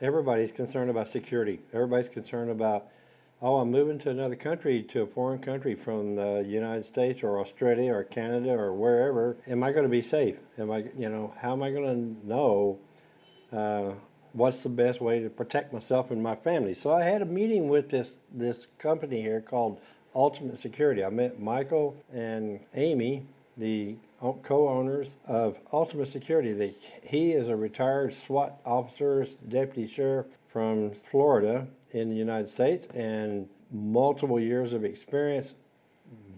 everybody's concerned about security. Everybody's concerned about, oh, I'm moving to another country, to a foreign country from the United States or Australia or Canada or wherever. Am I going to be safe? Am I, you know, how am I going to know uh, what's the best way to protect myself and my family? So I had a meeting with this this company here called Ultimate Security. I met Michael and Amy, the co-owners of Ultimate Security. They, he is a retired SWAT officer, deputy sheriff from Florida in the United States, and multiple years of experience,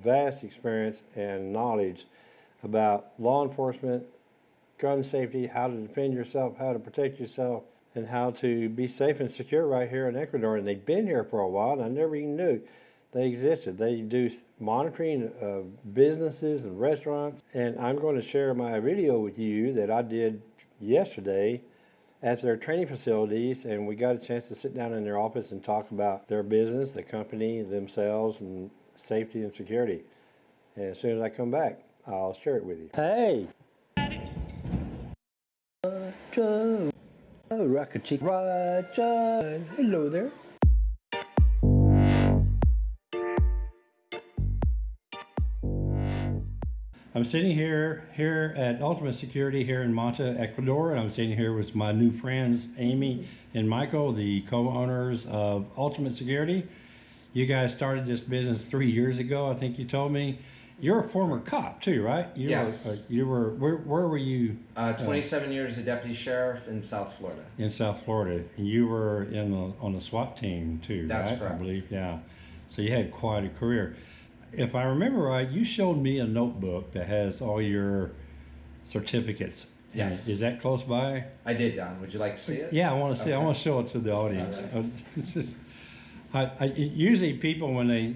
vast experience and knowledge about law enforcement, gun safety, how to defend yourself, how to protect yourself, and how to be safe and secure right here in Ecuador. And they've been here for a while, and I never even knew they existed. They do monitoring of businesses and restaurants. And I'm going to share my video with you that I did yesterday at their training facilities. And we got a chance to sit down in their office and talk about their business, the company, themselves, and safety and security. And as soon as I come back, I'll share it with you. Hey! Roger, oh, Rocket Chick, Roger, hello there. I'm sitting here here at Ultimate Security here in Manta, Ecuador, and I'm sitting here with my new friends Amy and Michael, the co-owners of Ultimate Security. You guys started this business three years ago, I think you told me. You're a former cop too, right? You Yes. Were, uh, you were. Where, where were you Uh, 27 years as a deputy sheriff in South Florida. in South Florida? And you were in the, on the SWAT team too, That's right? I correct. believe, yeah. So you had quite a career. If I remember right, you showed me a notebook that has all your certificates. in it. Yes. Is that close by? I did, Don. Would you like to see it? Yeah, I want to see. I want to show it to the audience. Alright. Uh, just- I, I, usually people when they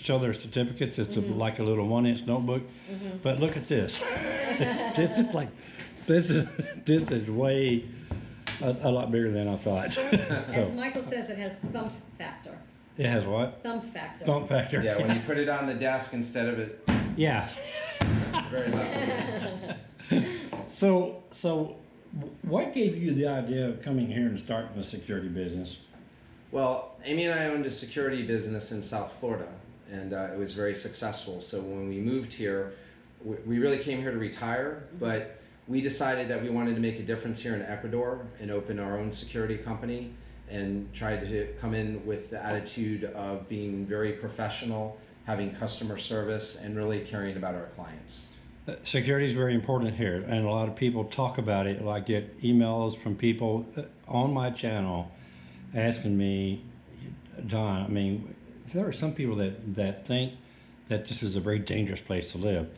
show their certificates, it's a, like a little one-inch notebook. Mm -hmm. But look at this. this is like, this is this is way a, a lot bigger than I thought. As Michael says, it has thump factor. It has what? Thump factor. Thump factor. Yeah, when you put it on the desk instead of it, Yeah. it's very loud. So so, what gave you the idea of coming here and starting a security business? Well, Amy and I owned a security business in South Florida, and uh, it was very successful. So when we moved here, we, we really came here to retire, but we decided that we wanted to make a difference here in Ecuador and open our own security company and tried to come in with the attitude of being very professional, having customer service, and really caring about our clients. Uh, Security is very important here, and a lot of people talk about it. I get emails from people uh, on my channel asking me, Don, I mean, there are some people that, that think that this is a very dangerous place to live.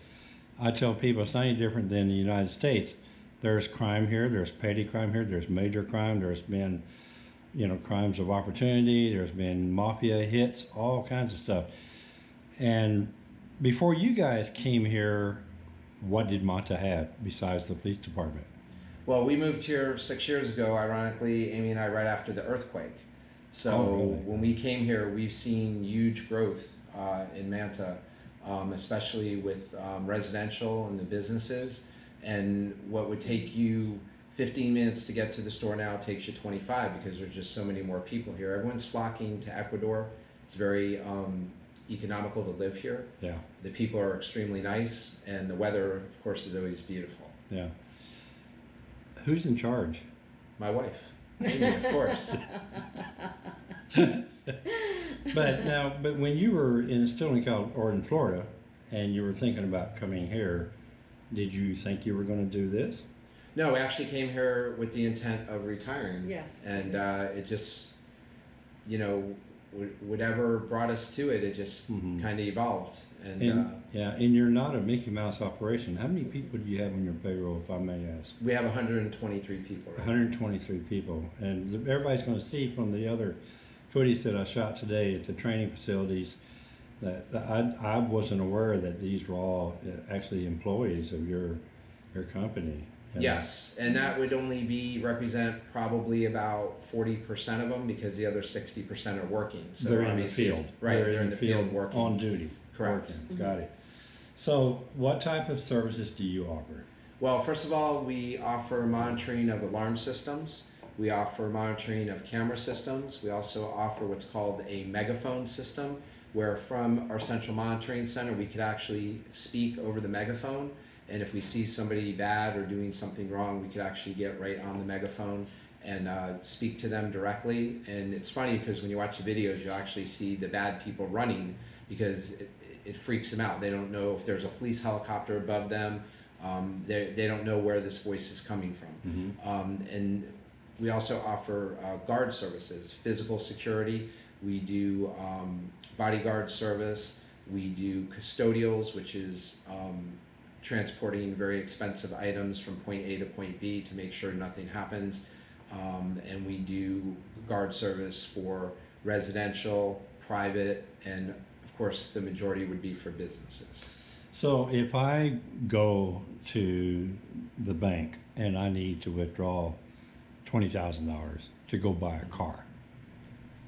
I tell people it's not any different than the United States. There's crime here, there's petty crime here, there's major crime, there's been, you know, crimes of opportunity, there's been mafia hits, all kinds of stuff. And before you guys came here, what did Manta have besides the police department? Well, we moved here six years ago, ironically, Amy and I, right after the earthquake. So Oh, really? when we came here, we've seen huge growth uh, in Manta, um, especially with um, residential and the businesses. And what would take you 15 minutes to get to the store now takes you 25 because there's just so many more people here. Everyone's flocking to Ecuador. It's very um, economical to live here. Yeah, The people are extremely nice, and the weather, of course, is always beautiful. yeah. Who's in charge? My wife, Amy, of course. But now, but when you were in still in Cal or in Florida, and you were thinking about coming here, did you think you were going to do this? No, we actually came here with the intent of retiring. Yes. And uh, it just, you know, whatever brought us to it, it just Mhm. kind of evolved. And, And uh, yeah, and you're not a Mickey Mouse operation. How many people do you have on your payroll, if I may ask? we have 123 people. Right? 123 people, and everybody's going to see from the other footage that I shot today at the training facilities that, that I, I wasn't aware that these were all uh, actually employees of your your company. And- Yes, and that would only be represent probably about 40% of them because the other 60% are working. So they're in the field. Right, they're, in the field, working. on duty. Correct. working. Mm-hmm. Got it. So, what type of services do you offer? Well, first of all, we offer monitoring of alarm systems. We offer monitoring of camera systems. We also offer what's called a megaphone system, where from our central monitoring center, we could actually speak over the megaphone. And if we see somebody bad or doing something wrong, we could actually get right on the megaphone and uh, speak to them directly. And it's funny because when you watch the videos, you actually see the bad people running because it, it freaks them out. They don't know if there's a police helicopter above them. Um, they, they don't know where this voice is coming from. Um, and we also offer uh, guard services, physical security. We do um, bodyguard service. We do custodials, which is um, transporting very expensive items from point A to point B to make sure nothing happens. Um, and we do guard service for residential, private, and of course, the majority would be for businesses. So if I go to the bank and I need to withdraw twenty thousand dollars to go buy a car,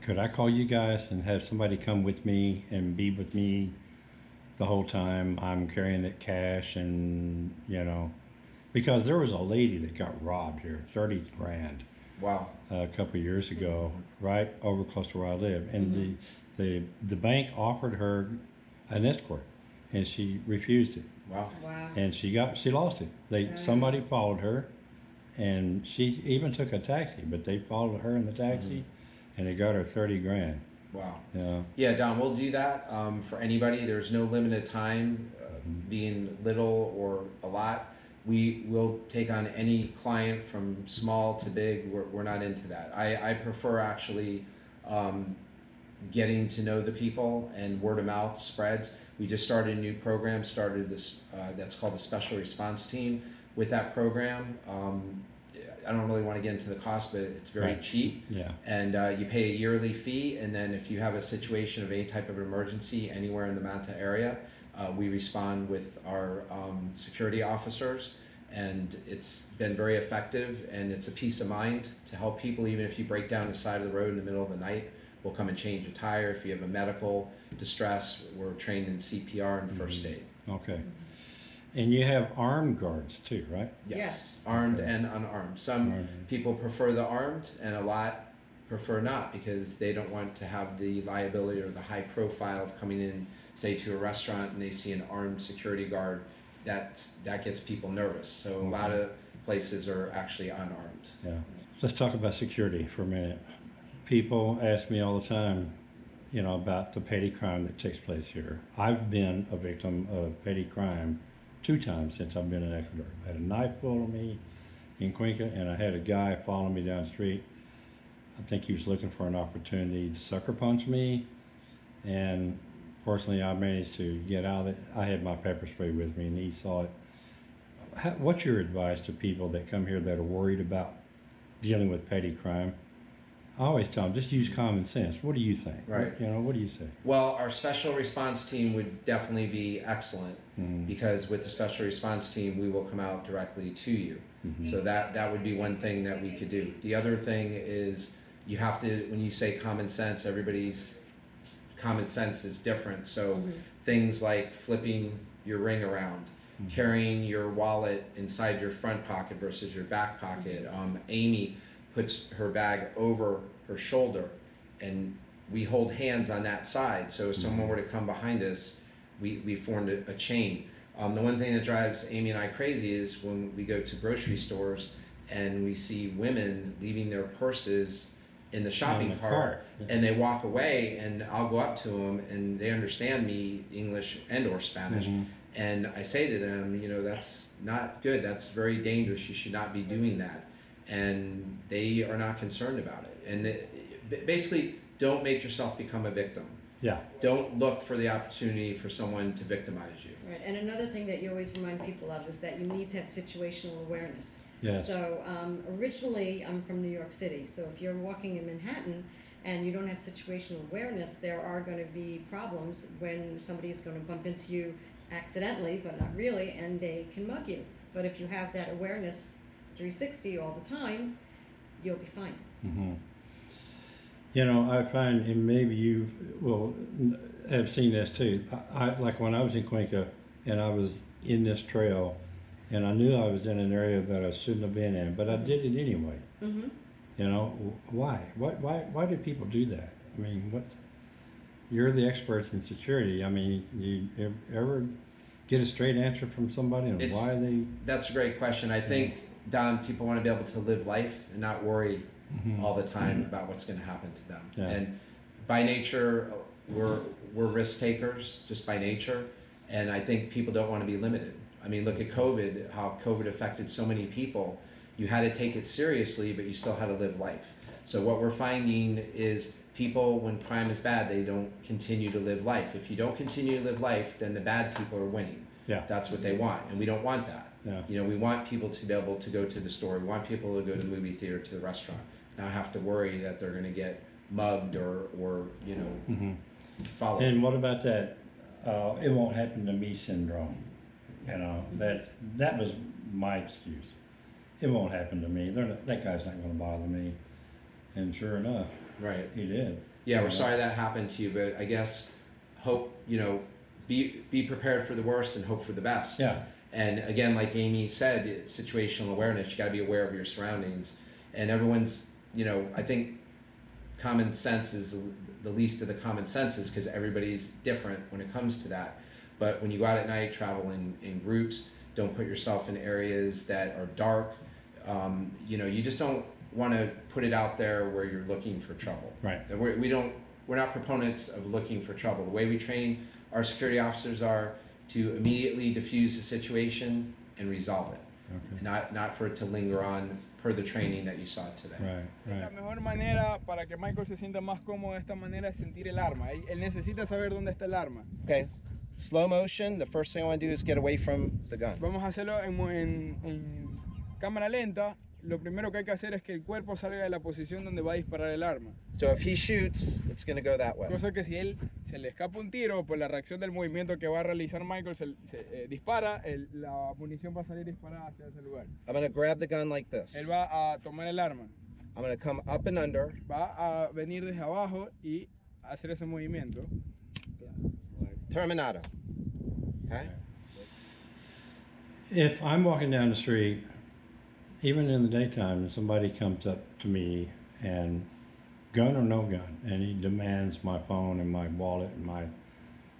could I call you guys and have somebody come with me and be with me the whole time I'm carrying it cash and, you know, because there was a lady that got robbed here, thirty grand, Wow. Uh, a couple of years ago, right over close to where I live. And the, mm-hmm. the, the bank offered her an escort and she refused it. Wow. Wow. And she got, she lost it. They, somebody followed her and she even took a taxi, but they followed her in the taxi mm-hmm. and they got her thirty grand, Wow. know. Yeah, Don, we'll do that um, for anybody. There's no limited time, uh, being little or a lot. We will take on any client from small to big. We're, we're not into that. I, I prefer actually um, getting to know the people and word of mouth spreads. We just started a new program, started this, uh, that's called the Special Response Team. With that program, um, I don't really want to get into the cost, but it's very Right. cheap Yeah, and uh, you pay a yearly fee. And then if you have a situation of any type of emergency anywhere in the Manta area, uh, we respond with our um, security officers. And it's been very effective, and it's a peace of mind to help people. Even if you break down the side of the road in the middle of the night, we'll come and change a tire. If you have a medical distress, we're trained in CPR and first aid. okay. And you have armed guards too, right? Yes, Yes. armed and unarmed. Some Armed. people prefer the armed, and a lot prefer not because they don't want to have the liability or the high profile of coming in, say, to a restaurant and they see an armed security guard. That that gets people nervous. So a lot of places are actually unarmed. Yeah. Let's talk about security for a minute. People ask me all the time, you know, about the petty crime that takes place here. I've been a victim of petty crime two times since I've been in Ecuador. I had a knife pulled on me in Cuenca, and I had a guy following me down the street. I think he was looking for an opportunity to sucker punch me, and fortunately, I managed to get out of it. I had my pepper spray with me, and he saw it. How, what's your advice to people that come here that are worried about dealing with petty crime? I always tell them, just use common sense. What do you think? Right. You know, what do you say? Well, our special response team would definitely be excellent Mm, because with the special response team, we will come out directly to you. mhm. So that that would be one thing that we could do. The other thing is you have to when you say common sense, everybody's common sense is different. So Mhm. things like flipping your ring around, Mhm. carrying your wallet inside your front pocket versus your back pocket. Um, Amy puts her bag over her shoulder, and we hold hands on that side. So if someone were to come behind us, we, we formed a, a chain. Um, the one thing that drives Amy and I crazy is when we go to grocery stores and we see women leaving their purses in the shopping the cart, yeah. and they walk away and I'll go up to them and they understand me English and or Spanish Mhm. and I say to them, you know, that's not good. That's very dangerous. You should not be doing that. And they are not concerned about it. And it, basically, don't make yourself become a victim. Yeah. Don't look for the opportunity for someone to victimize you. Right, and another thing that you always remind people of is that you need to have situational awareness. Yes. So um, originally, I'm from New York City, so if you're walking in Manhattan and you don't have situational awareness, there are going to be problems when somebody is going to bump into you accidentally, but not really, and they can mug you. But if you have that awareness 360 all the time, you'll be fine. hmm You know, I find, and maybe you will have seen this too. I, I like when I was in Cuenca and I was in this trail, and I knew I was in an area that I shouldn't have been in, but I did it anyway. Mm-hmm. You know, why? Why, why, why do people do that? I mean, what, you're the experts in security. I mean, you ever get a straight answer from somebody on It's- why they? That's a great question. I think, Don, people want to be able to live life and not worry Mhm. all the time about what's going to happen to them. Yeah. And by nature, we're we're risk takers just by nature, and I think people don't want to be limited. I mean, look at COVID, how COVID affected so many people. You had to take it seriously, but you still had to live life. So what we're finding is people, when crime is bad, they don't continue to live life. If you don't continue to live life, then the bad people are winning. Yeah. That's what they want, and we don't want that. Yeah. You know, we want people to be able to go to the store. We want people to go to the movie theater, to the restaurant, not have to worry that they're going to get mugged or, or you know, Mhm. followed. And what about that, uh, it won't happen to me syndrome? You know, that, that was my excuse. It won't happen to me. They're not, that guy's not gonna bother me. And sure enough, right. he did. Yeah, we're Yeah. sorry that happened to you, but I guess hope you know, be be prepared for the worst and hope for the best. Yeah, And again, like Amy said, it's situational awareness. You got to be aware of your surroundings, and everyone's. You know, I think common sense is the least of the common senses because everybody's different when it comes to that. But when you go out at night, travel in, in groups, don't put yourself in areas that are dark. Um, you know, you just don't want to put it out there where you're looking for trouble. Right. We're, we don't. We're not proponents of looking for trouble. The way we train our security officers are to immediately diffuse the situation and resolve it, okay, not not for it to linger on per the training that you saw today. right, La right. mejor manera para que Michael se sienta más cómodo de esta manera es sentir el arma. Él, él necesita saber dónde está el arma. Okay. Slow motion. The first thing I want to do is get away from the gun. Vamos a hacerlo en, mo- en- en cámara lenta. Lo primero que hay que hacer es que el cuerpo salga de la posición donde va a disparar el arma. So if he shoots, it's going to go that way. Cosa que si él se le escapa un tiro por la reacción del movimiento que va a realizar Michael, se, se, eh, dispara, el- la munición va a salir disparada hacia ese lugar. I'm going to grab the gun like this. Él va a tomar el arma, I'm going to come up and under. va a venir desde abajo y hacer ese movimiento. Terminado. Okay. If I'm walking down the street, even in the daytime, somebody comes up to me and gun or no gun, and he demands my phone and my wallet and my,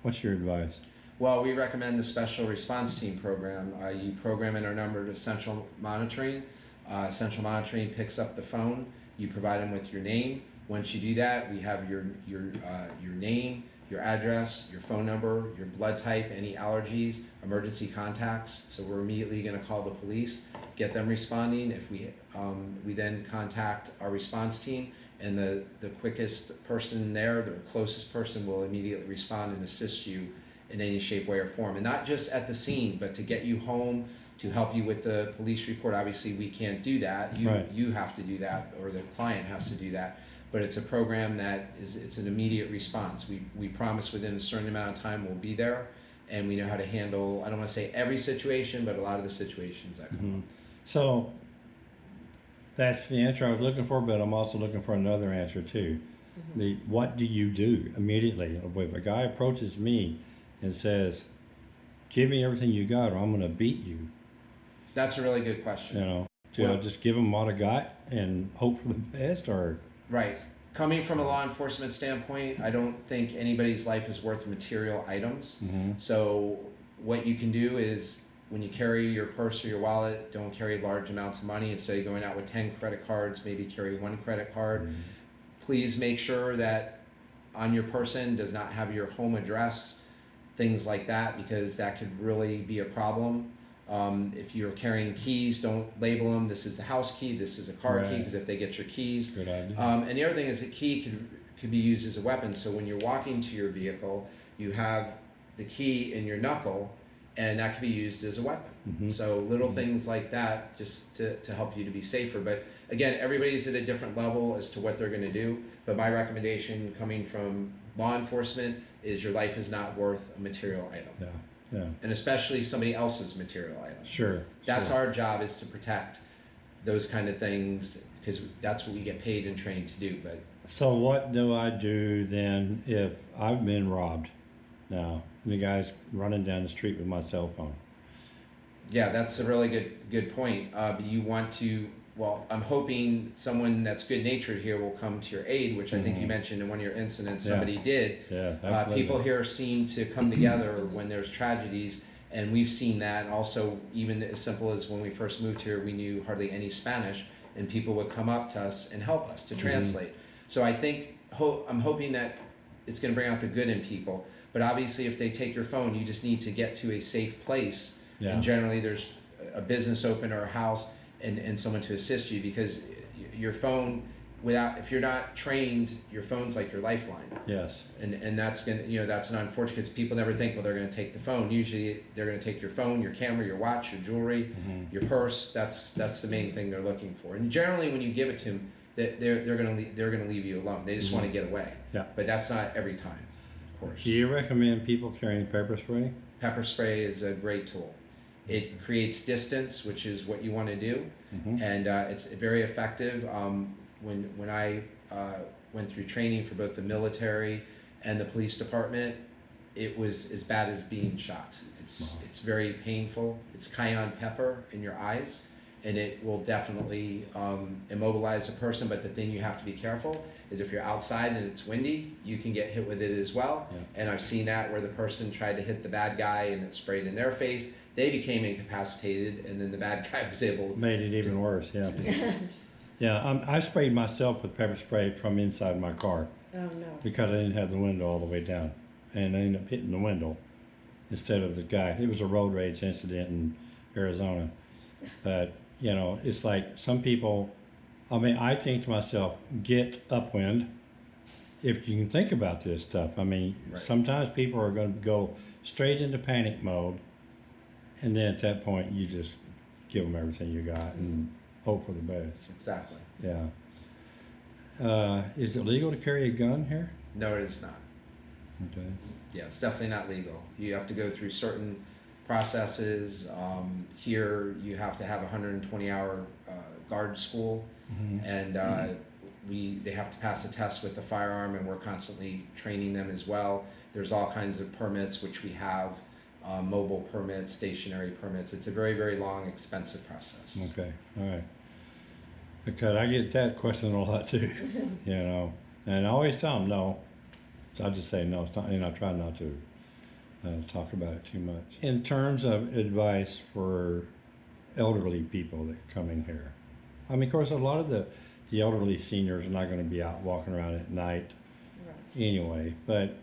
what's your advice? Well, we recommend the Special Response Team program. Uh, you program in our number to Central Monitoring. Uh, Central Monitoring picks up the phone. You provide them with your name. Once you do that, we have your your uh, your name, your address, your phone number, your blood type, any allergies, emergency contacts. So we're immediately going to call the police, get them responding. If we um, we then contact our response team, and the the quickest person there, the closest person, will immediately respond and assist you in any shape, way, or form. And not just at the scene, but to get you home, to help you with the police report. Obviously, we can't do that. You, Right. you have to do that, or the client has to do that. But it's a program that is, it's an immediate response. We, we promise within a certain amount of time we'll be there, and we know how to handle, I don't want to say every situation, but a lot of the situations that come Mhm. up. So that's the answer I was looking for, but I'm also looking for another answer too. The what do you do immediately if a guy approaches me and says, "Give me everything you got, or I'm going to beat you." That's a really good question. You know, do I Well- just give him what I got and hope for the best, or Right. Coming from a law enforcement standpoint, I don't think anybody's life is worth material items. Mhm. So what you can do is when you carry your purse or your wallet, don't carry large amounts of money. Instead of going out with 10 credit cards, maybe carry one credit card. Please make sure that on your person does not have your home address, things like that, because that could really be a problem. Um, if you're carrying keys, don't label them. This is the house key. This is a car key. Because if they get your keys, good idea? um, and the other thing is a key could, could be used as a weapon. So when you're walking to your vehicle, you have the key in your knuckle, and that could be used as a weapon. Mhm. So little things like that just to, to help you to be safer. But again, everybody's at a different level as to what they're going to do. But my recommendation coming from law enforcement is your life is not worth a material item, yeah, yeah, and especially somebody else's material item. sure. That's sure. our job is to protect those kind of things because that's what we get paid and trained to do. But So what do I do then if I've been robbed? Now the guy's running down the street with my cell phone. yeah, that's a really good good point. Uh, you want to well, I'm hoping someone that's good natured here will come to your aid, which I think you Mhm. mentioned in one of your incidents, Yeah. somebody did. Yeah, Uh, people here seem to come together when there's tragedies, and we've seen that. Also, even as simple as when we first moved here, we knew hardly any Spanish, and people would come up to us and help us to Mhm. translate. So I think ho- I'm hoping that it's going to bring out the good in people. But obviously, if they take your phone, you just need to get to a safe place. Yeah. And generally, there's a business open or a house and, and someone to assist you because your phone, without if you're not trained, your phone's like your lifeline. Yes, and and that's gonna you know that's an unfortunate because people never think well they're gonna take the phone. Usually they're gonna take your phone your camera your watch your jewelry Mhm. your purse. That's that's the main thing they're looking for. And generally when you give it to them that they're they're gonna leave, they're gonna leave you alone. They just want to get away. Mm-hmm. Yeah. but that's not every time of course. Do you recommend people carrying pepper spray? pepper spray is a great tool it creates distance which is what you want to do Mhm. and uh, it's very effective. Um, when when I uh, went through training for both the military and the police department, it was as bad as being shot. It's Wow. it's very painful. It's cayenne pepper in your eyes, and it will definitely um, immobilize a person. But the thing you have to be careful is if you're outside and it's windy, you can get hit with it as well. Yeah. And I've seen that where the person tried to hit the bad guy and it sprayed in their face. They became incapacitated, and then the bad guy was able Made it even worse, yeah. Yeah, um, I sprayed myself with pepper spray from inside my car Oh, no. because I didn't have the window all the way down. And I ended up hitting the window instead of the guy. It was a road rage incident in Arizona. But, you know, it's like some people, I mean, I think to myself, get upwind if you can think about this stuff. I mean, Right. sometimes people are going to go straight into panic mode. And then at that point, you just give them everything you got and hope for the best. Exactly. Yeah. Uh, is it legal to carry a gun here? No, it is not. Okay. Yeah, it's definitely not legal. You have to go through certain processes. Um, here, you have to have a 120 hour uh, guard school, Mhm. and uh, we they have to pass a test with the firearm, and we're constantly training them as well. There's all kinds of permits, which we have. Uh, mobile permits, stationary permits. It's a very, very long, expensive process. Okay, all right. Because I get that question a lot too, you know, and I always tell them no. So I just say no, it's not, and I try not to uh, talk about it too much. In terms of advice for elderly people that come in here, I mean, of course, a lot of the, the elderly seniors are not going to be out walking around at night Right. anyway, but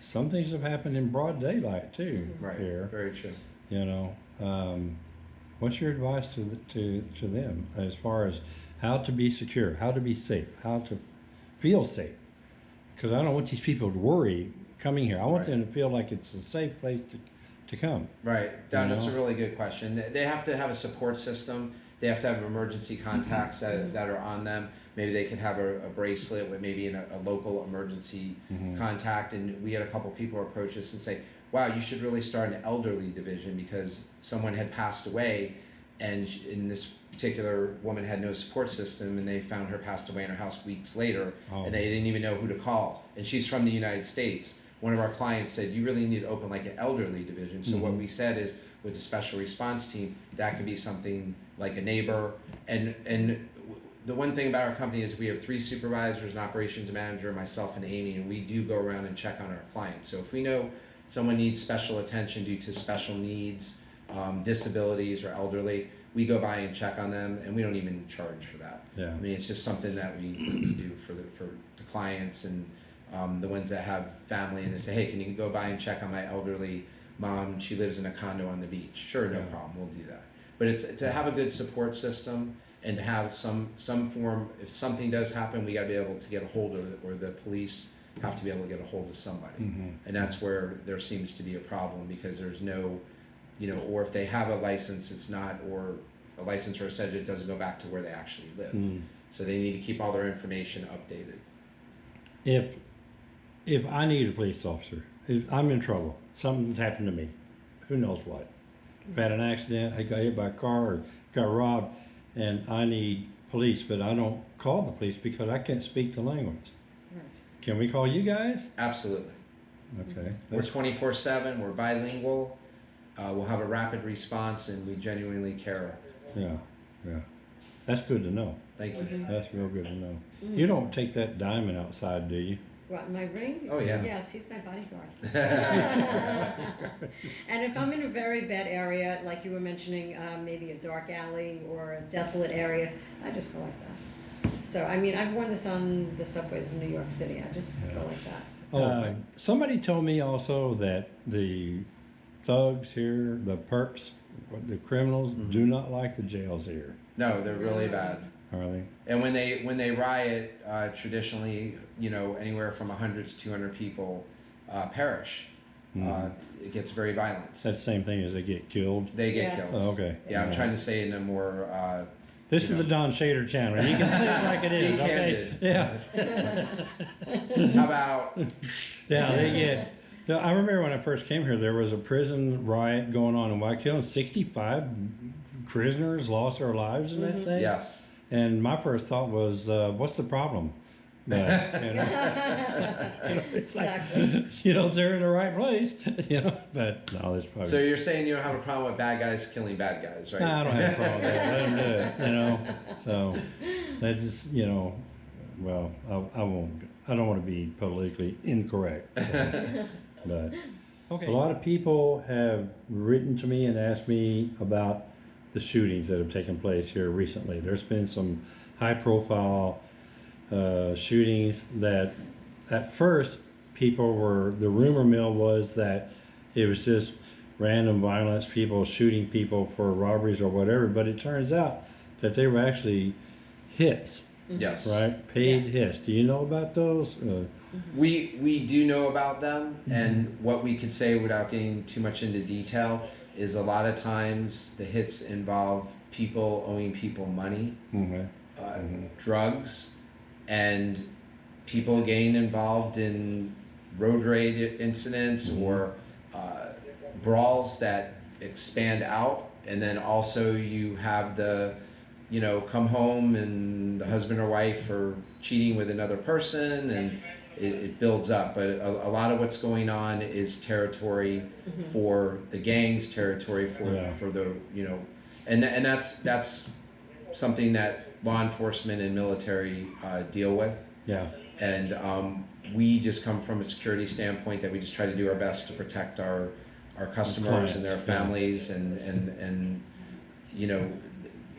some things have happened in broad daylight too Right. here. Very true. You know, um, what's your advice to to to them as far as how to be secure, how to be safe, how to feel safe? Because I don't want these people to worry coming here. I want Right. them to feel like it's a safe place to to come. Right, Don, that's a really good question. They have to have a support system. They have to have emergency contacts that, that are on them. Maybe they can have a, a bracelet with maybe an, a local emergency Mhm. contact. And we had a couple people approach us and say, "Wow, you should really start an elderly division because someone had passed away, and in this particular woman had no support system, and they found her passed away in her house weeks later, Oh. and they didn't even know who to call. And she's from the United States. One of our clients said, "You really need to open like an elderly division." So what Mhm. we said is, with the special response team, that could be something like a neighbor. And and the one thing about our company is we have three supervisors, an operations manager, myself, and Amy, and we do go around and check on our clients. So if we know someone needs special attention due to special needs, um, disabilities, or elderly, we go by and check on them, and we don't even charge for that. Yeah. I mean, it's just something that we, we do for the for the clients and um, the ones that have family, and they say, "Hey, can you go by and check on my elderly mom? She lives in a condo on the beach." Sure, no Yeah. problem, we'll do that. But it's to have a good support system and to have some some form. If something does happen, we got to be able to get a hold of it, or the police have to be able to get a hold of somebody Mhm. and that's where there seems to be a problem because there's no, you know, or if they have a license, it's not, or a license or a sedge, it doesn't go back to where they actually live. Mm. So they need to keep all their information updated. If if I need a police officer, I'm in trouble, something's happened to me, who knows what? I've had an accident, I got hit by a car, or got robbed, and I need police, but I don't call the police because I can't speak the language. Right. Can we call you guys? Absolutely. Okay. We're 24 7, we're bilingual, uh, we'll have a rapid response, and we genuinely care. Yeah, yeah. That's good to know. Thank you. Mhm. That's real good to know. Mhm. You don't take that diamond outside, do you? What, my ring? Oh, yeah. Yes, he's my bodyguard. And if I'm in a very bad area, like you were mentioning, um, maybe a dark alley or a desolate area, I just go like that. So, I mean, I've worn this on the subways of New York City, I just go like that. Oh, Uh, somebody told me also that the thugs here, the perps, the criminals, Mm-hmm. do not like the jails here. No, they're really bad. Are they? And when they when they riot, uh, traditionally, you know, anywhere from 100 to 200 people uh, perish. Uh, Mhm. it gets very violent. That's the same thing as they get killed. They get Yes. Oh, killed. okay. Yeah, I'm trying to say it in a more. Uh, This you is the Don Shader channel. You can say it like it is. Okay. Yeah. how about? Yeah, they get. no, I remember when I first came here, there was a prison riot going on in White and 65 prisoners lost their lives in that Mhm. thing. Yes. And my first thought was, uh, what's the problem? But, you know, you know, it's like, you know, they're in the right place, you know, but no, that's probably. So you're saying you don't have a problem with bad guys killing bad guys, right? No, I don't have a problem with that. Let them do it, you know. So that just, you know, well, I, I won't. I don't want to be politically incorrect. so, but Okay. a lot of people have written to me and asked me about the shootings that have taken place here recently. There's been some high-profile uh, shootings that, at first, people were. The rumor mill was that it was just random violence, people shooting people for robberies or whatever. But it turns out that they were actually hits, yes. right? Paid Yes. hits. Do you know about those? Uh, We we do know about them, Mm-hmm. and what we could say without getting too much into detail is a lot of times the hits involve people owing people money, okay. uh, Mhm. drugs, and people getting involved in road rage incidents Mhm. or uh, brawls that expand out, and then also you have the you know come home and the husband or wife are cheating with another person and it, it builds up but a, a lot of what's going on is territory Mhm. for the gangs territory for Yeah. for the you know and tha- and that's that's something that law enforcement and military uh, deal with Yeah. and um, we just come from a security standpoint that we just try to do our best to protect our our customers and their clients, yeah. families and and and you know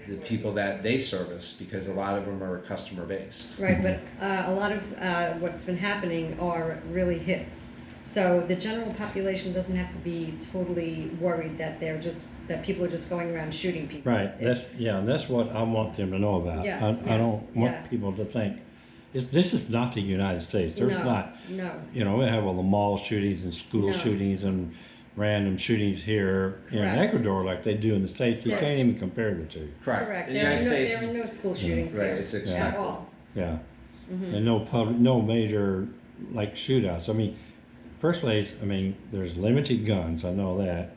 the people that they service because a lot of them are customer based Right, but uh, a lot of uh, what's been happening are really hits. So the general population doesn't have to be totally worried that they're just, that people are just going around shooting people. Right, It- that's, yeah, and that's what I want them to know about. Yes, I, I don't want yeah. people to think, it's, this is not the United States, there's No, not, No, you know, we have all the mall shootings and school No. shootings and random shootings here in Correct. Ecuador like they do in the States, you Correct. can't even compare the two, correct, correct. in the There are united no, states there are no school shootings right here it's at expected all. yeah. Mhm. And no public, no major, like shootouts, I mean, first place, I mean, there's limited guns, I know that.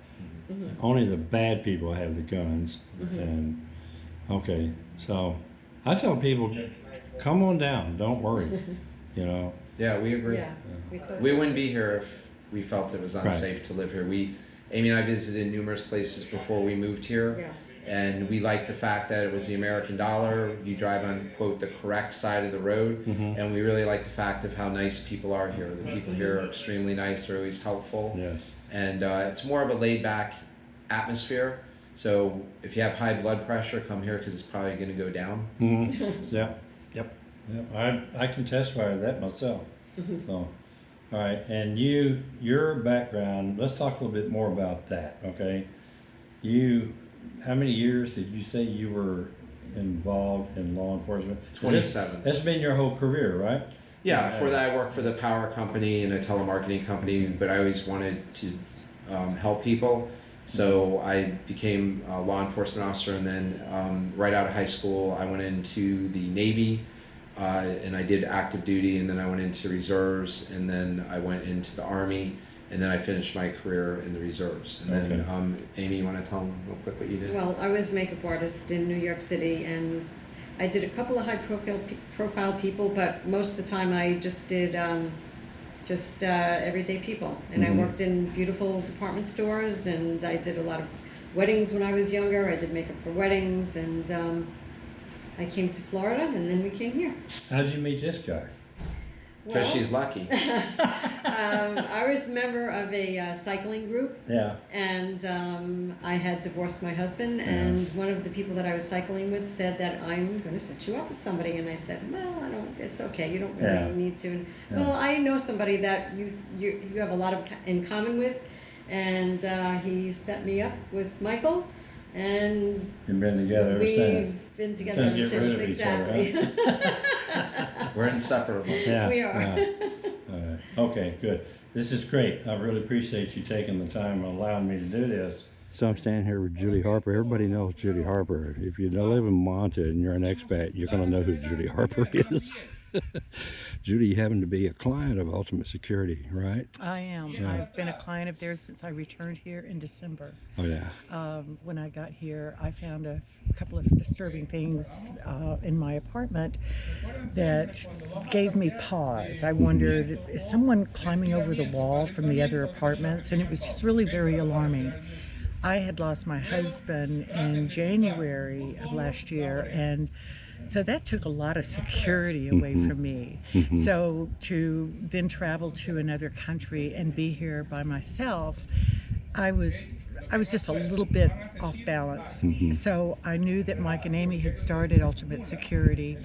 Mhm. Only the bad people have the guns, Mhm. and, okay, so, I tell people, come on down, don't worry, you know, yeah we agree Yeah, we totally. we wouldn't be here if we felt it was unsafe to live here we amy and i visited numerous places before we moved here Yes, and we liked the fact that it was the American dollar. You drive on quote the correct side of the road, Mhm. and we really like the fact of how nice people are here. The people here are extremely nice. They're always helpful, yes. and uh, it's more of a laid back atmosphere. So if you have high blood pressure, come here because it's probably going to go down. Mm-hmm. Yeah, yep, yep. I, I can testify to that myself. Mhm. So, all right, and you, your background, let's talk a little bit more about that, okay? You, how many years did you say you were involved in law enforcement? Twenty-seven. That's been your whole career, right? Yeah, before that I worked for the power company and a telemarketing company, but I always wanted to um, help people. So I became a law enforcement officer, and then um, right out of high school, I went into the Navy, uh, and I did active duty, and then I went into reserves, and then I went into the Army, and then I finished my career in the reserves. And then, um, Amy, you want to tell them real quick what you did? well, I was makeup artist in New York City and I did a couple of high profile, profile people, but most of the time I just did, um, just, uh, everyday people. And I Mhm. worked in beautiful department stores and I did a lot of weddings when I was younger. I did makeup for weddings and, um, I came to Florida and then we came here. How did you meet this guy? Because Well, she's lucky. um, I was a member of a uh, cycling group Yeah. and um, I had divorced my husband and one of the people that I was cycling with said that I'm going to set you up with somebody and I said well I don't it's okay you don't really Yeah. need to and, Yeah. well I know somebody that you you, you have a lot of in common with and uh, he set me up with Michael and You've been together ever we've since. been together Can't ever get rid since of each other, exactly We're inseparable. Yeah. we are yeah. All right. Okay, good. This is great. I really appreciate you taking the time and allowing me to do this. So I'm standing here with Judy Harper. Everybody knows Judy Harper. If you live in Manta and you're an expat, you're going to know who Judy Harper is. Judy you happen to be a client of Ultimate Security, right? I am. Yeah. I've been a client of theirs since I returned here in December. Oh yeah. Um, when I got here, I found a couple of disturbing things uh, in my apartment that gave me pause. I wondered, is someone climbing over the wall from the other apartments? And it was just really very alarming. I had lost my husband in January of last year, and so that took a lot of security away Mhm. from me. Mhm. So to then travel to another country and be here by myself, I was I was just a little bit off balance. Mhm. So I knew that Mike and Amy had started Ultimate Security.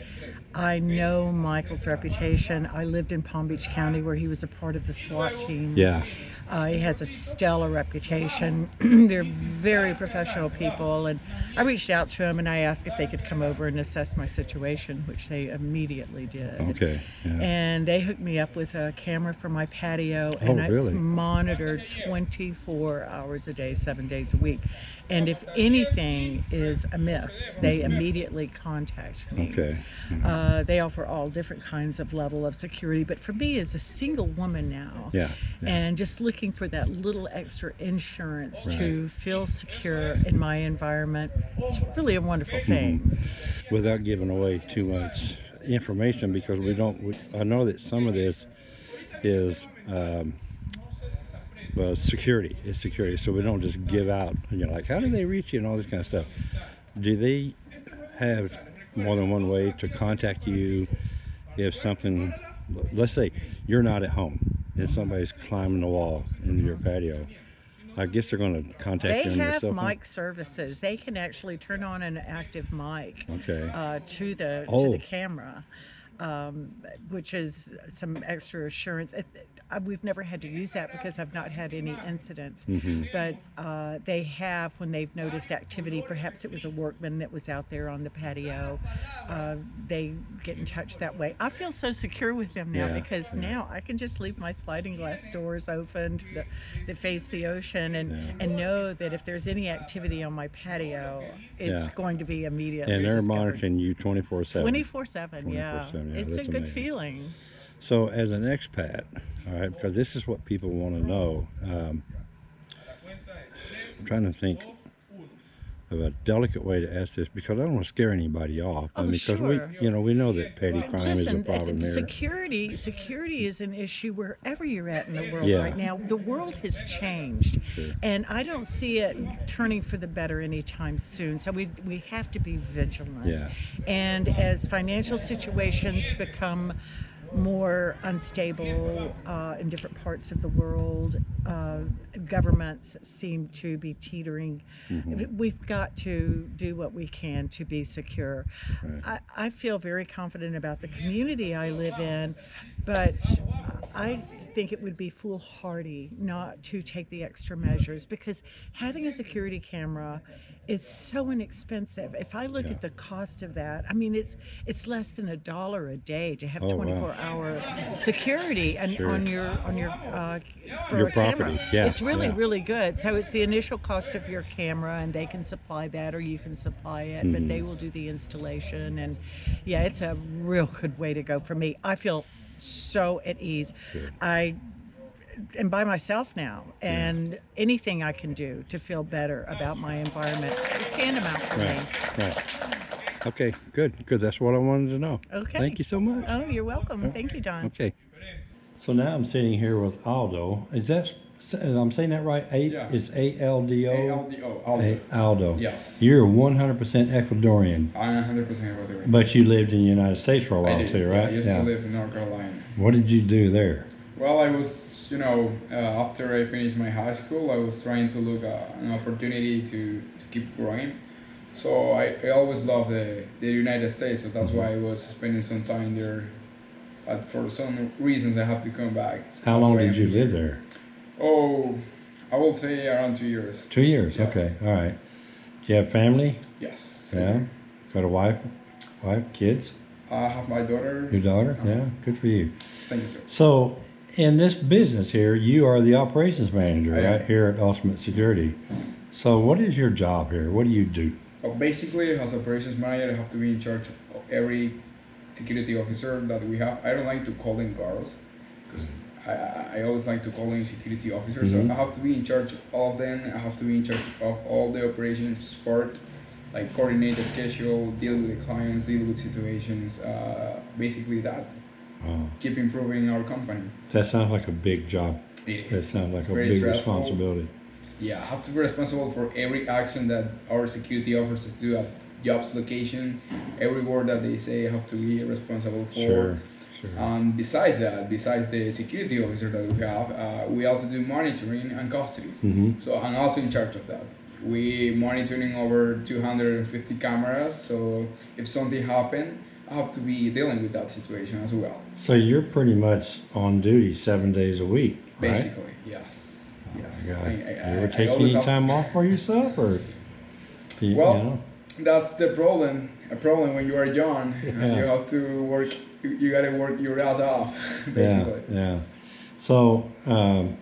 I know Michael's reputation. I lived in Palm Beach County where he was a part of the SWAT team. Yeah. Uh, he has a stellar reputation. They're very professional people, and I reached out to him and I asked if they could come over and assess my situation, which they immediately did. Okay. Yeah. And they hooked me up with a camera for my patio, and Oh, it's monitored 24 hours a day, seven days a week. And if anything is amiss, they immediately contact me. Okay. Uh, they offer all different kinds of level of security, but for me, as a single woman now, Yeah. yeah. and just looking for that little extra insurance to feel secure in my environment, it's really a wonderful Mm-hmm. thing. without giving away too much information because we don't we, i know that some of this is um, well security it's security. So we don't just give out you know like how do they reach you? and all this kind of stuff. Do they have more than one way to contact you if something let's say you're not at home and somebody's climbing the wall into your patio i guess they're going to contact They you your have mic services. They can actually turn on an active mic okay. uh, to the to Oh. the camera, um, which is some extra assurance. It, we've never had to use that because I've not had any incidents. Mhm. But uh, they have when they've noticed activity. Perhaps it was a workman that was out there on the patio. Uh, they get in touch that way. I feel so secure with them now Yeah, because yeah. now I can just leave my sliding glass doors open that, that face the ocean and Yeah. and know that if there's any activity on my patio, it's going to be immediately and they're discovered. monitoring you 24 7 24 7 yeah 24/7, yeah, it's a that's good amazing. feeling So, as an expat, all right, because this is what people want to know. Um, I'm trying to think of a delicate way to ask this because I don't want to scare anybody off. Oh, because sure. we, you know, we know that petty crime is a problem eh, here. security security is an issue wherever you're at in the world Yeah. right now. The world has changed, Sure. and I don't see it turning for the better anytime soon. So we we have to be vigilant. Yeah. And as financial situations become more unstable uh, in different parts of the world, uh, governments seem to be teetering. Mhm. We've got to do what we can to be secure. Right. I, I feel very confident about the community I live in, but I think it would be foolhardy not to take the extra measures because having a security camera is so inexpensive. If I look Yeah. at the cost of that, I mean it's it's less than a dollar a day to have Oh, wow. 24 hour security and Sure. on your on your uh, for Your a camera. property, yeah, It's really yeah. really good. So it's the initial cost of your camera and they can supply that or you can supply it, but Mhm. they will do the installation and yeah, it's a real good way to go for me. I feel so at ease. Good. I am by myself now and anything I can do to feel better about my environment is tantamount for me. Right. Right. Okay. Good. Good. That's what I wanted to know. Okay. Thank you so much. Oh, you're welcome. Thank you, Don. Okay. So now I'm sitting here with Aldo. Is that s- I'm saying that right? A, Yeah. it's A L D O? ALDO, Aldo. A- Aldo. Yes. You're one hundred percent Ecuadorian, I'm 100% Ecuadorian. but you lived in the United States for a I while did, too, right? I used to live in North Carolina. What did you do there? Well, I was, you know, uh, after I finished my high school, I was trying to look at an opportunity to, to keep growing. So I, I always loved the, the United States, so that's why I was spending some time there. But for some reasons, I have to come back. So How that's long why did I'm you live there? Oh, I will say around two years. Two years. Yes. Okay. All right. Do you have family? Yes. Yeah. Got a wife? Wife? Kids? I have my daughter. Your daughter? Uh-huh. Yeah. Good for you. Thank you, sir. So, in this business here, you are the operations manager, I am. right here at Ultimate Security. So, what is your job here? What do you do? Well, basically, as operations manager, I have to be in charge of every security officer that we have. I don't like to call them guards because I, I, always like to call them security officers. Mhm. So I have to be in charge of them. I have to be in charge of all the operations part, like coordinate the schedule, deal with the clients, deal with situations. Uh, basically, that Wow. keep improving our company. That sounds like a big job. It- That sounds like a big stressful. responsibility. Yeah, I have to be responsible for every action that our security officers do at jobs location. Every word that they say, I have to be responsible for. Sure. Sure. Um, besides that, besides the security officer that we have, uh, we also do monitoring and custody. hmm So I'm also in charge of that. We monitoring over 250 cameras. So if something happen, I have to be dealing with that situation as well. So you're pretty much on duty seven days a week, right? Basically, yes. Oh yes. I- I- you ever take any time off for yourself, or you, you Well, know? That's the problem. A problem when you are young, and you have to work. You, you gotta work your ass off, basically. yeah. yeah. So, um,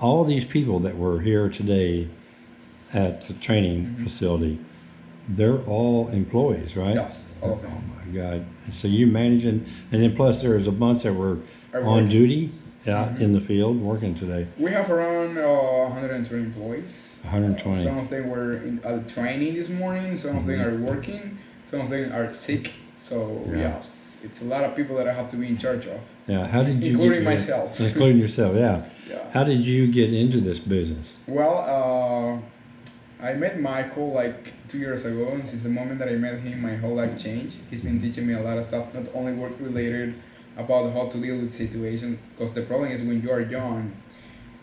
all these people that were here today at the training Mhm. facility, they're all employees, right? Yes, all Oh my God! So you managing, and then plus there was a bunch that were on duty out Mhm. in the field working today. We have around uh, 120 employees. 120. Some of them were in uh, training this morning. Some of them Mhm. are working. Some of them are sick. So Yeah. yes, it's a lot of people that I have to be in charge of, Yeah. How did you? including get, myself. Including yourself, yeah. yeah. How did you get into this business? Well, uh, I met Michael like two years ago, and since the moment that I met him, my whole life changed. He's been teaching me a lot of stuff, not only work related, about how to deal with situations. Because the problem is when you are young,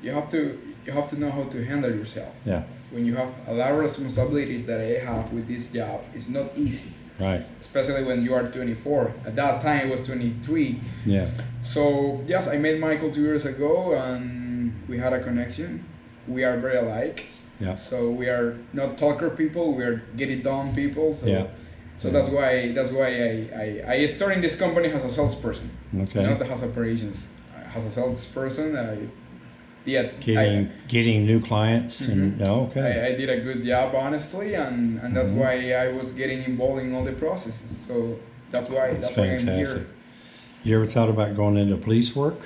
you have to you have to know how to handle yourself. Yeah. When you have a lot of responsibilities that I have with this job, it's not easy. Right. Especially when you are 24. At that time, it was 23. Yeah. So yes, I met Michael two years ago, and we had a connection. We are very alike. Yeah. So we are not talker people. We are get it done people. So Yeah. so Yeah. that's why that's why I, I, I started in this company as a salesperson, Okay. not as operations. As a salesperson, I yeah Getting getting new clients and Mhm. oh, okay. I, I, I did a good job honestly, and, and that's Mhm. why I was getting involved in all the processes. So that's why that's, why I'm here. You ever thought about going into police work?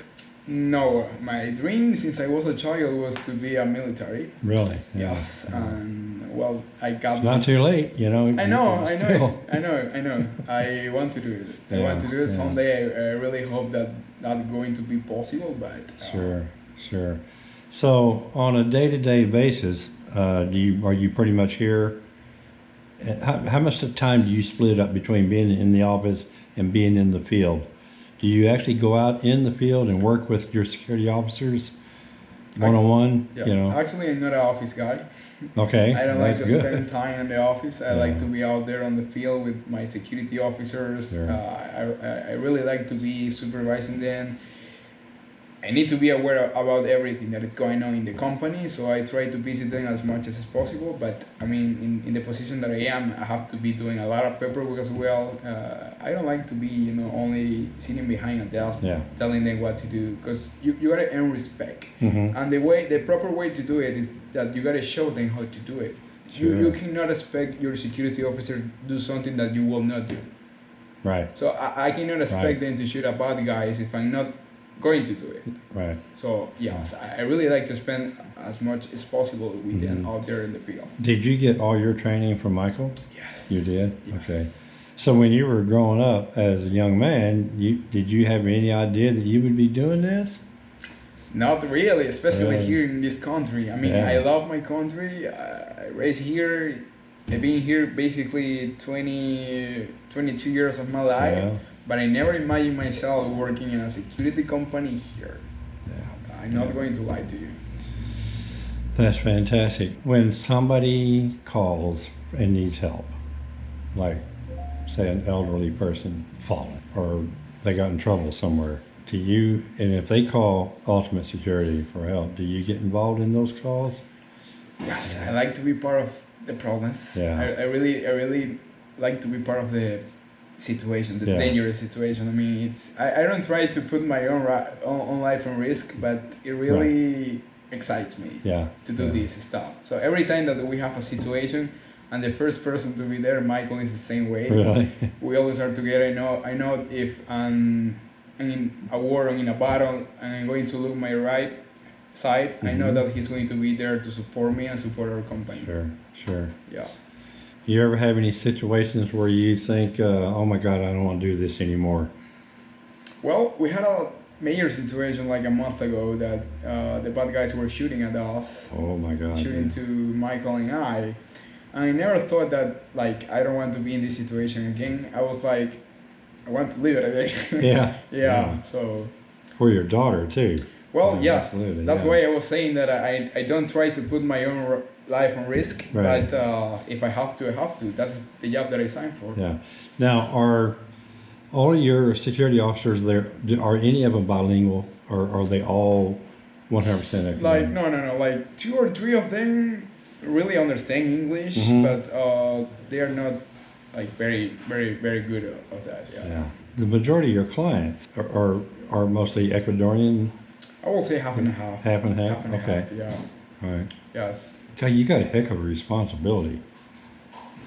No, my dream since I was a child was to be a military. Really? Yeah. Yes, Yeah. and well, I got. It's not too late, you know. I know, I know, I know, I know. I want to do it. I want to do it someday. I, I really hope that that's going to be possible, but uh, Sure, sure. So on a day-to-day basis, uh, do you are you pretty much here? How, how much of time do you split up between being in the office and being in the field? Do you actually go out in the field and work with your security officers one on one? Yeah. You know. Actually, I'm not an office guy. Okay. I don't like to good. spend time in the office. I like to be out there on the field with my security officers. Sure. Uh, I, I, I really like to be supervising them. I need to be aware of, about everything that is going on in the company, so I try to visit them as much as possible. But I mean, in, in the position that I am, I have to be doing a lot of paperwork as well. Uh, I don't like to be, you know, only sitting behind a desk Yeah. telling them what to do, because you, you gotta earn respect. Mhm. And the way, the proper way to do it is that you gotta show them how to do it. You, you cannot expect your security officer to do something that you will not do. Right. So I, I cannot expect Right. them to shoot a bad guy if I'm not going to do it. Right. So yeah, I, I really like to spend as much as possible with them Mhm. out there in the field. Did you get all your training from Michael? Yes. You did? Yes. Okay. So when you were growing up as a young man, you did you have any idea that you would be doing this? Not really, especially Really? here in this country. I mean, Yeah. I love my country. I I raised here. I've been here basically 20, 22 years of my life, Yeah. But I never imagined myself working in a security company here. Yeah. I'm not Yeah. going to lie to you. That's fantastic. When somebody calls and needs help, like say an elderly person fallen or they got in trouble somewhere, do you, and if they call Ultimate Security for help, do you get involved in those calls? Yes, I like to be part of the problems. Yeah. I, I really, I really like to be part of the situation, the Yeah. dangerous situation. I mean, it's I, I don't try to put my own, own own life on risk, but it really excites me Yeah. to do yeah. this stuff. So every time that we have a situation, and the first person to be there, Michael, is the same way. Really? We always are together. I know. I know if I'm, I'm in a war or in a battle, and I'm going to look my right side. I know Mhm. that he's going to be there to support me and support our company. Sure, sure. Yeah. You ever have any situations where you think, uh, oh my God, I don't want to do this anymore? Well, we had a major situation like a month ago that uh, the bad guys were shooting at us, Oh my God. shooting to Michael and I. And I never thought that like I don't want to be in this situation again. I was like, I want to live it again. Yeah, yeah. yeah. So. For your daughter too. Well, Yeah, yes, absolutely, that's yeah. why I was saying that I, I don't try to put my own life and risk, Right. but uh, if I have to, I have to. That's the job that I signed for. Yeah. Now, are all your security officers there, are any of them bilingual or are they all 100% Like no, no, no. Like two or three of them really understand English, Mhm. but uh, they are not like very, very, very good of that. Yeah. Yeah. The majority of your clients are, are, are mostly Ecuadorian, I will say half and half. half and half? Half and okay. half. Yeah. All right. Yes. God, you got a heck of a responsibility.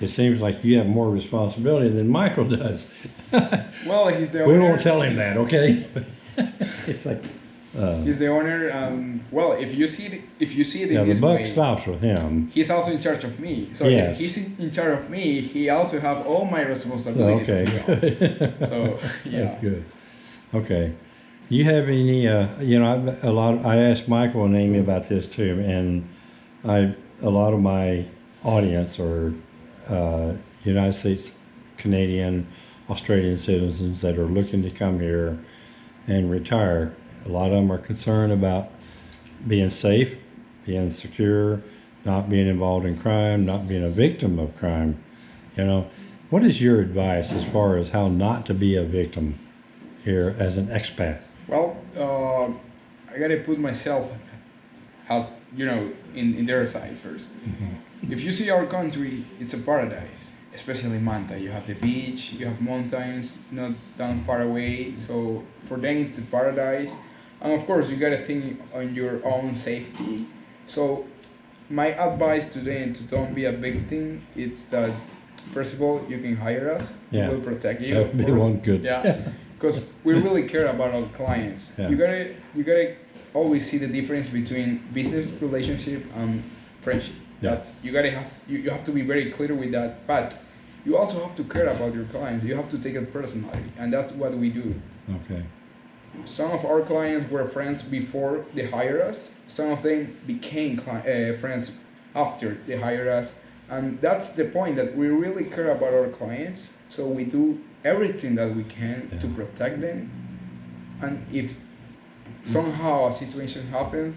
It seems like you have more responsibility than Michael does. Well, he's the we won't tell him that, okay? it's like, uh, He's the owner. Um, well, if you see it, if you see it yeah, in the buck way, stops with him. he's also in charge of me. So Yes. if he's in, charge of me, he also have all my responsibilities as well. Okay. So, yeah. That's good. Okay. You have any, uh, you know, I've, a lot, I asked Michael and Amy about this too, and I, a lot of my audience are, uh, United States, Canadian, Australian citizens that are looking to come here and retire. A lot of them are concerned about being safe, being secure, not being involved in crime, not being a victim of crime. You know, what is your advice as far as how not to be a victim here as an expat? Well, uh, I gotta put myself as you know in, in their side 1st mm-hmm. If you see our country, it's a paradise, especially Manta. You have the beach, you have mountains not down far away. So for them, it's a paradise. And of course, you gotta think on your own safety. So my advice to them to don't be a victim is that first of all, you can hire us. Yeah. We will protect you. That would be one good. Yeah because we really care about our clients. Yeah. You gotta you gotta always see the difference between business relationship and friendship. Yeah. That you gotta have you, you have to be very clear with that. But you also have to care about your clients. You have to take it personally, and that's what we do. Okay. Some of our clients were friends before they hired us. Some of them became uh, friends after they hired us, and that's the point that we really care about our clients. So we do everything that we can to protect them. And if somehow a situation happens,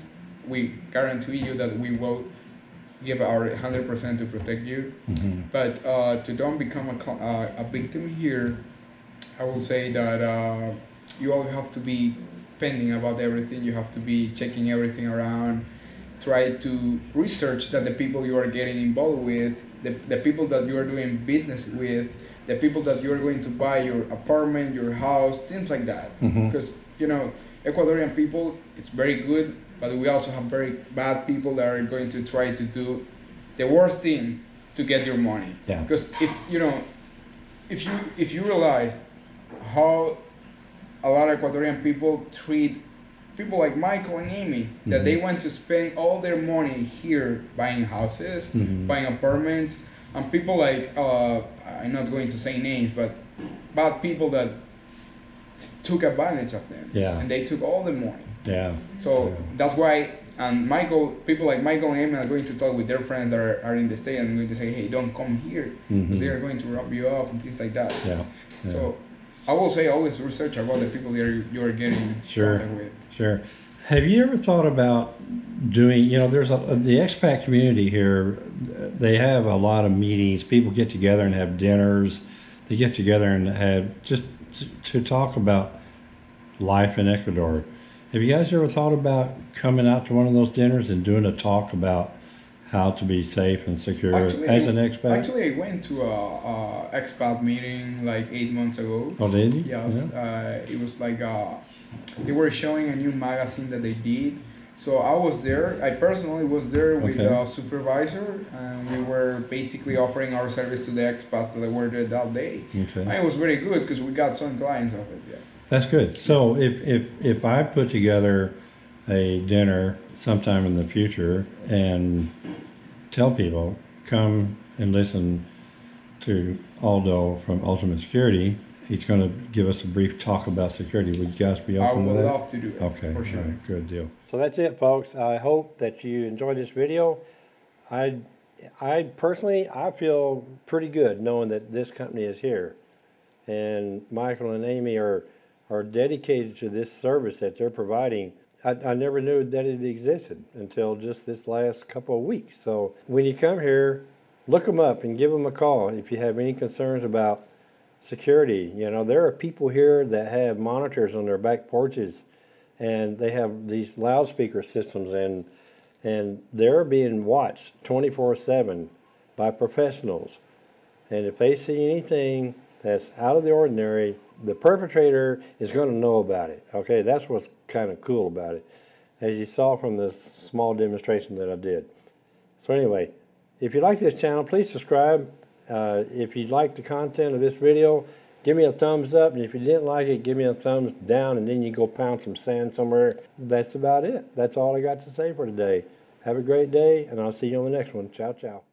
we guarantee you that we will give our 100% to protect you. hmm But uh, to don't become a, uh, a victim here, I will say that uh, you all have to be pending about everything. You have to be checking everything around. Try to research that the people you are getting involved with, the, the people that you are doing business with, the people that you are going to buy your apartment, your house, things like that. Mhm. Because you know, Ecuadorian people, it's very good, but we also have very bad people that are going to try to do the worst thing to get your money. Yeah. Because if you know, if you if you realize how a lot of Ecuadorian people treat people like Michael and Amy, that Mhm. they want to spend all their money here buying houses, Mhm. buying apartments, and people like uh, I'm not going to say names, but bad people that took advantage of them. Yeah. And they took all the money. Yeah. So Yeah. that's why, and Michael, people like Michael and Amy are going to talk with their friends that are, are in the state and going to say, hey, don't come here because Mhm. they are going to rob you off and things like that. Yeah. yeah. So I will say always research about the people that you are getting Sure. contact with. Sure. Have you ever thought about doing, you know, there's a, the expat community here, they have a lot of meetings. People get together and have dinners. They get together and have just to, to talk about life in Ecuador. Have you guys ever thought about coming out to one of those dinners and doing a talk about how to be safe and secure as an expat? Actually, I went to a, a expat meeting like eight months ago. oh, did you? Yes, Yeah. uh, it was like uh, they were showing a new magazine that they did. So I was there. I personally was there with Okay. a supervisor, and we were basically offering our service to the expats that were there that day. Okay. And it was very good because we got some clients of it. Yeah. That's good. So if, if, if I put together a dinner sometime in the future and tell people, come and listen to Aldo from Ultimate Security, he's going to give us a brief talk about security. Would you guys be I open would to that? love to do it. Okay, for sure. all right, good deal. So that's it, folks. I hope that you enjoyed this video. I, I personally, I feel pretty good knowing that this company is here. And Michael and Amy are, are dedicated to this service that they're providing. I, I never knew that it existed until just this last couple of weeks. So when you come here, look them up and give them a call if you have any concerns about security. You know, there are people here that have monitors on their back porches and they have these loudspeaker systems and and they're being watched 24/7 by professionals. And if they see anything that's out of the ordinary, the perpetrator is going to know about it. Okay, that's what's kind of cool about it. As you saw from this small demonstration that I did. So anyway, if you like this channel, please subscribe. Uh, if you like the content of this video, give me a thumbs up. And if you didn't like it, give me a thumbs down. And then you go pound some sand somewhere. That's about it. That's all I got to say for today. Have a great day, and I'll see you on the next one. Ciao, ciao.